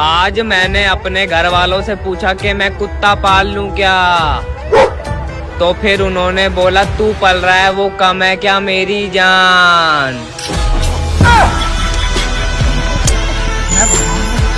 आज मैंने अपने घर वालों से पूछा कि मैं कुत्ता पाल लूँ क्या? तो फिर उन्होंने बोला, तू पल रहा है, वो कम है क्या मेरी जान?